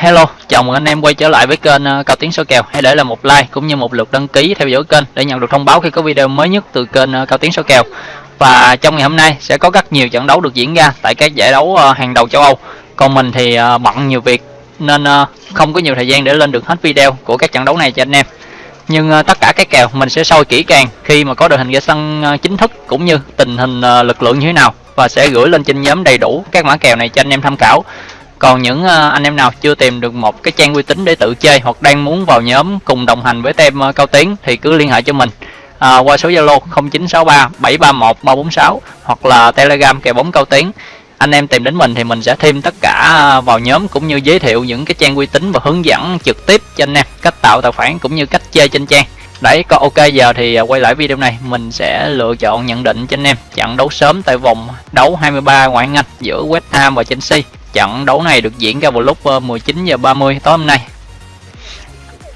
Hello, chào mừng anh em quay trở lại với kênh ờ, Cao Tiến số kèo. Hãy để lại một like cũng như một lượt đăng ký theo dõi kênh để nhận được thông báo khi có video mới nhất từ kênh ờ, Cao Tiến số kèo. Và trong ngày hôm nay sẽ có rất nhiều trận đấu được diễn ra tại các giải đấu ờ, hàng đầu châu Âu. Còn mình thì bận nhiều việc nên không có nhiều thời gian để lên được hết video của các trận đấu này cho anh em. Nhưng tất cả các kèo mình sẽ soi kỹ càng khi mà có đội hình ra sân chính thức cũng như tình hình lực lượng như thế nào và sẽ gửi lên trên nhóm đầy đủ các mã kèo này cho anh em tham khảo còn những ờ, anh em nào chưa tìm được một cái trang uy tín để tự chơi hoặc đang muốn vào nhóm cùng đồng hành với tem ờ, cao tiến thì cứ liên hệ cho mình. À, qua số zalo 0963 731 346 hoặc là telegram kèo bóng cao tiến. Anh em tìm đến mình thì mình sẽ thêm tất cả vào nhóm cũng như giới thiệu những cái trang uy tín và hướng dẫn trực tiếp cho anh em cách tạo tài khoản cũng như cách chơi trên trang. Đấy, có ok giờ thì quay lại video này mình sẽ lựa chọn nhận định cho anh em. Trận đấu sớm tại vòng đấu 23 ngoại hạng Anh giữa West Ham và Chelsea. Trận đấu này được diễn ra vào lúc ờ, 19 giờ 30 tối hôm nay.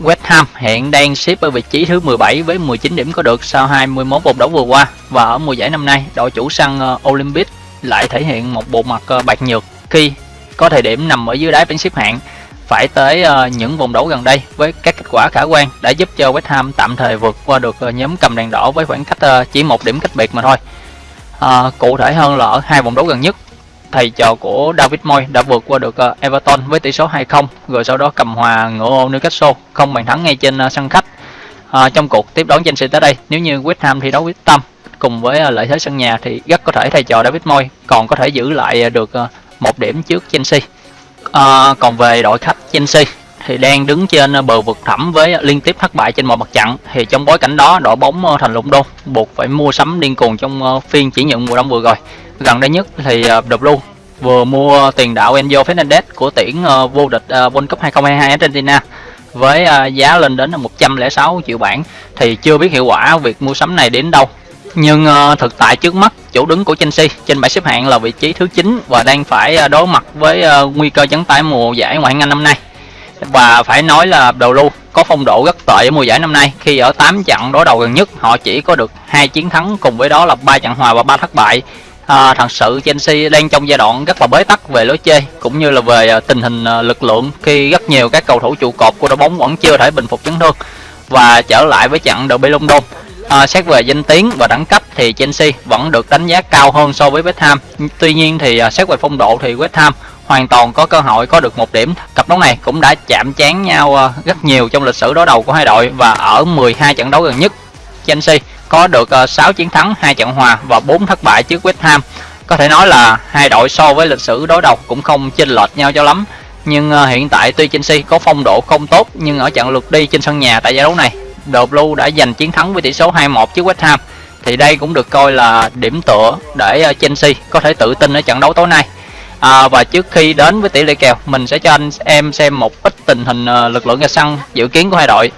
West Ham hiện đang xếp ở vị trí thứ 17 với 19 điểm có được sau 21 vòng đấu vừa qua và ở mùa giải năm nay đội chủ sân ờ, Olympic lại thể hiện một bộ mặt ờ, bạc nhược khi có thời điểm nằm ở dưới đáy bảng xếp hạng phải tới những vòng đấu gần đây với các kết quả khả quan đã giúp cho West Ham tạm thời vượt qua được nhóm cầm đèn đỏ với khoảng cách chỉ một điểm cách biệt mà thôi. À, cụ thể hơn là ở hai vòng đấu gần nhất, thầy trò của David Moy đã vượt qua được ờ, Everton với tỷ số 2-0 rồi sau đó cầm hòa ngựa ô Newcastle không bàn thắng ngay trên ờ, sân khách. à, trong cuộc tiếp đón Chelsea tới đây, nếu như West Ham thi đấu quyết tâm cùng với lợi thế sân nhà thì rất có thể thầy trò David Moy còn có thể giữ lại được một điểm trước Chelsea. À, còn về đội khách Chelsea thì đang đứng trên bờ vực thẳm với liên tiếp thất bại trên mọi mặt trận thì trong bối cảnh đó đội bóng thành lũng đô buộc phải mua sắm điên cuồng trong phiên chuyển nhượng mùa đông vừa rồi gần đây nhất thì ờ, The luôn vừa mua tiền đạo Enzo Fernandez của tuyển ờ, vô địch ờ, World Cup 2022 Argentina với giá lên đến 106 triệu bảng thì chưa biết hiệu quả việc mua sắm này đến đâu. Nhưng thực tại trước mắt chủ đứng của Chelsea trên bảng xếp hạng là vị trí thứ 9 và đang phải đối mặt với nguy cơ chấn tải mùa giải ngoại hạng Anh năm nay. Và phải nói là đầu lưu có phong độ rất tệ ở mùa giải năm nay. Khi ở 8 trận đối đầu gần nhất, họ chỉ có được hai chiến thắng cùng với đó là ba trận hòa và ba thất bại à, thật sự Chelsea đang trong giai đoạn rất là bế tắc về lối chơi cũng như là về à, tình hình à, lực lượng khi rất nhiều các cầu thủ trụ cột của đội bóng vẫn chưa thể bình phục chấn thương và trở lại với trận derby London. À, xét về danh tiếng và đẳng cấp thì Chelsea vẫn được đánh giá cao hơn so với West Ham. Tuy nhiên thì à, xét về phong độ thì West Ham hoàn toàn có cơ hội có được một điểm. Cặp đấu này cũng đã chạm trán nhau à, rất nhiều trong lịch sử đối đầu của hai đội và ở 12 trận đấu gần nhất Chelsea có được ờ, 6 chiến thắng hai trận hòa và 4 thất bại trước West Ham. Có thể nói là hai đội so với lịch sử đối đầu cũng không chênh lệch nhau cho lắm. Nhưng ờ, hiện tại tuy Chelsea có phong độ không tốt nhưng ở trận lượt đi trên sân nhà tại giải đấu này The Blue đã giành chiến thắng với tỷ số 2-1 trước West Ham. Thì đây cũng được coi là điểm tựa để ờ, Chelsea có thể tự tin ở trận đấu tối nay. À, và trước khi đến với tỷ lệ kèo mình sẽ cho anh em xem một ít tình hình lực lượng ra sân dự kiến của hai đội.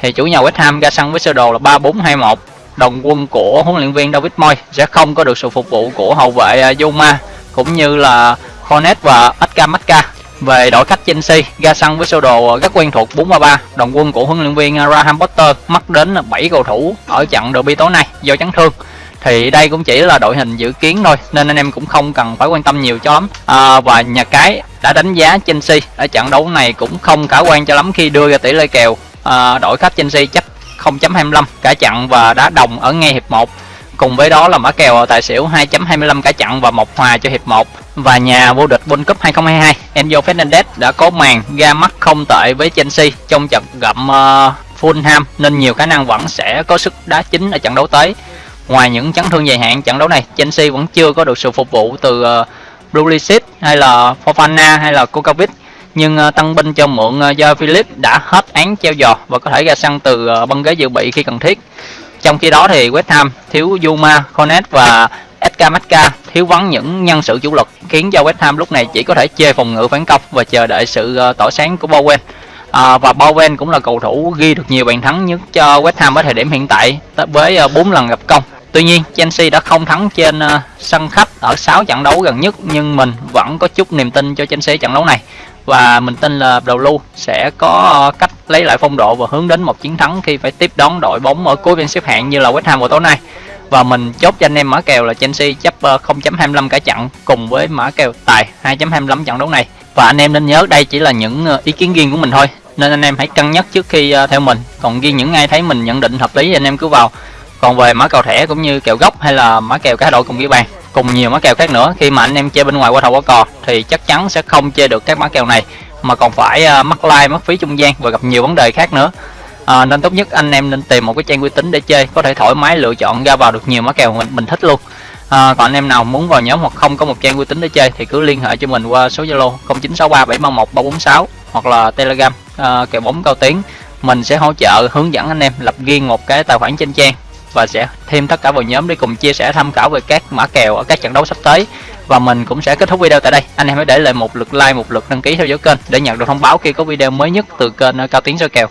Thì chủ nhà West Ham ra sân với sơ đồ là 3-4-2-1 đồng quân của huấn luyện viên David Moy sẽ không có được sự phục vụ của hậu vệ à, Zuma cũng như là Cornet và Edgar Macca về đội khách Chelsea ra sân với sơ đồ à, rất quen thuộc 4-3-3, đồng quân của huấn luyện viên à, Graham Potter mất đến 7 cầu thủ ở trận derby tối nay do chấn thương. Thì đây cũng chỉ là đội hình dự kiến thôi nên anh em cũng không cần phải quan tâm nhiều cho lắm. À, và nhà cái đã đánh giá Chelsea ở trận đấu này cũng không khả quan cho lắm khi đưa ra tỷ lệ kèo à, đội khách Chelsea chấp 0.25 cả chặn và đá đồng ở ngay hiệp 1 Cùng với đó là mã kèo tài xỉu 2.25 cả chặn và một hòa cho hiệp 1 và nhà vô địch World Cup 2022 Enzo Fernandez đã có màn ra mắt không tệ với Chelsea trong trận gặp uh, Fulham nên nhiều khả năng vẫn sẽ có sức đá chính ở trận đấu tới. Ngoài những chấn thương dài hạn, trận đấu này Chelsea vẫn chưa có được sự phục vụ từ uh, Pulisic hay là Fofana hay là Kukovic nhưng à, tăng binh cho mượn à, do Philip đã hết án treo giò và có thể ra sân từ à, băng ghế dự bị khi cần thiết. Trong khi đó thì West Ham thiếu Zuma, Cornet và Edgar thiếu vắng những nhân sự chủ lực khiến cho West Ham lúc này chỉ có thể chê phòng ngự phản công và chờ đợi sự tỏa tỏ sáng của Bowen. À, và Bowen cũng là cầu thủ ghi được nhiều bàn thắng nhất cho West Ham ở thời điểm hiện tại với 4 lần gặp công. Tuy nhiên Chelsea đã không thắng trên sân khách ở 6 trận đấu gần nhất nhưng mình vẫn có chút niềm tin cho Chelsea trận đấu này và mình tin là đầu lưu sẽ có ờ, cách lấy lại phong độ và hướng đến một chiến thắng khi phải tiếp đón đội bóng ở cuối bảng xếp hạng như là West Ham vào tối nay. Và mình chốt cho anh em mã kèo là Chelsea chấp ờ, 0.25 cả trận cùng với mã kèo tài 2.25 trận đấu này. Và anh em nên nhớ đây chỉ là những ờ, ý kiến riêng của mình thôi, nên anh em hãy cân nhắc trước khi theo mình. Còn riêng những ai thấy mình nhận định hợp lý thì anh em cứ vào. Còn về mã kèo thẻ cũng như kèo gốc hay là mã kèo cá độ cùng ghi bàn cùng nhiều mã kèo khác nữa. Khi mà anh em chơi bên ngoài qua thầu qua cò thì chắc chắn sẽ không chơi được các mã kèo này mà còn phải à, uh, mất like mất phí trung gian và gặp nhiều vấn đề khác nữa. À, nên tốt nhất anh em nên tìm một cái trang uy tín để chơi có thể thoải mái lựa chọn ra vào được nhiều mã kèo mình mình thích luôn. À, còn anh em nào muốn vào nhóm hoặc không có một trang uy tín để chơi thì cứ liên hệ cho mình qua số zalo 0963731346 hoặc là telegram à, kèo bóng cao tiếng mình sẽ hỗ trợ hướng dẫn anh em lập riêng một cái tài khoản trên trang và sẽ thêm tất cả vào nhóm để cùng chia sẻ tham khảo về các mã kèo ở các trận đấu sắp tới. Và mình cũng sẽ kết thúc video tại đây. Anh em hãy để lại một lượt like, một lượt đăng ký theo dõi kênh để nhận được thông báo khi có video mới nhất từ kênh cao tiến soi kèo.